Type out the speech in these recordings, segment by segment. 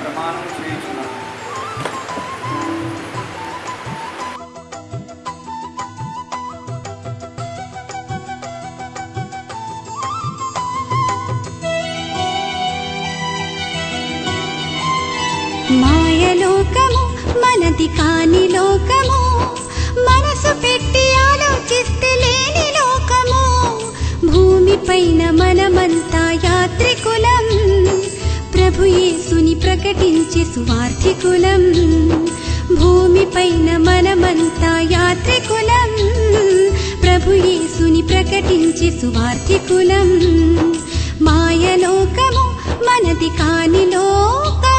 ప్రమాణం చేయించున్నాను. మాయలోకము మనది కాని లోకము. మనసు పెట్టి ప్రభు యేసుని ప్రకటించి సువార్థికులం. భూమిపైన మనమంతా యాత్రికులం. ప్రభు యేసుని ప్రకటించి సువార్థికులం. మాయలోకము మనది కాని లోకం.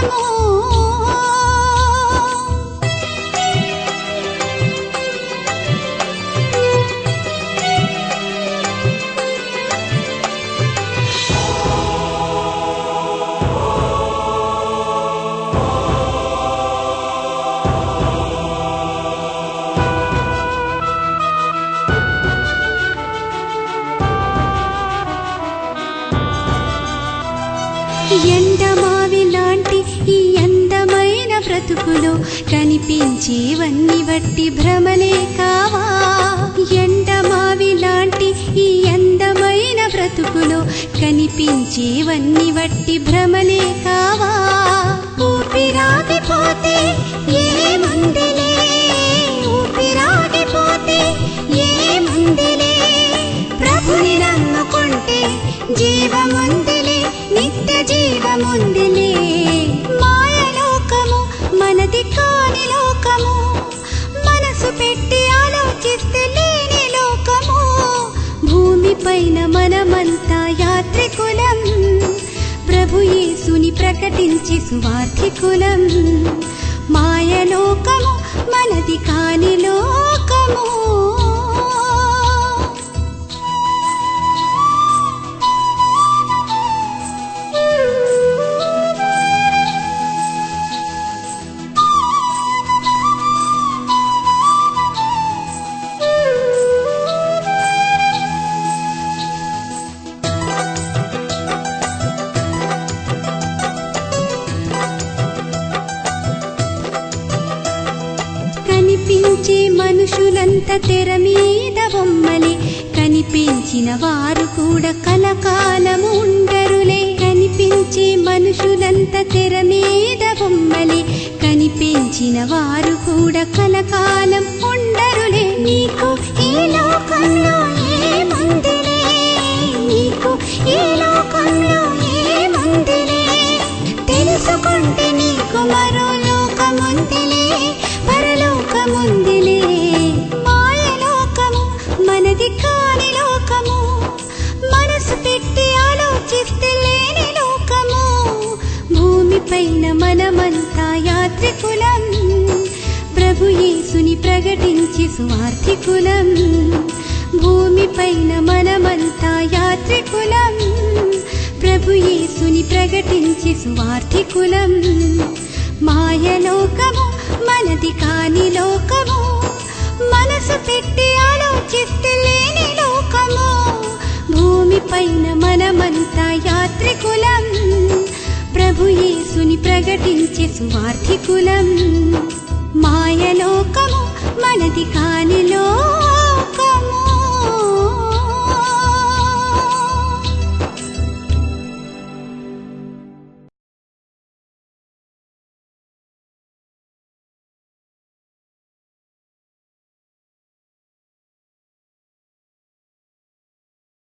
ఎండమావి లాంటి ఈ అందమైన బ్రతుకులో కనిపించేవన్నీ బట్టి భ్రమలే కావా? ఎండమావి లాంటి ఈ అందమైన బ్రతుకులో కనిపించేవన్నీ బట్టి భ్రమలే కావా? ఊపిరాగిపోతే ఏముందిలే మనమంతా యాత్రికులం. ప్రభు యేసుని ప్రకటించి సువార్థికులం మాయలోకము కనిపించే మనుషులంత తెర మీద బొమ్మలే. కనిపించిన వారు కూడా కలకాలము ఉండరులే. కనిపించే మనుషులంత తెర మీద బొమ్మలే. కనిపించిన వారు కూడా కలకాలం పైన మనమంతా యాత్రికులం. ప్రభుయేసుని ప్రకటించి సువార్థికులం భూమిపైన మనమంతా యాత్రికులం. ప్రభుయేసుని ప్రకటించి సువార్థికులం మాయలోకము మనది కాని లోకము. మనసు పెట్టి ఆలోచిస్తే లేని లోకము. భూమిపైన మనమంతా యాత్రికులం. ప్రభు యేసుని ప్రకటించి సువార్థికులం. మాయలోకము మనది కాని లోకము.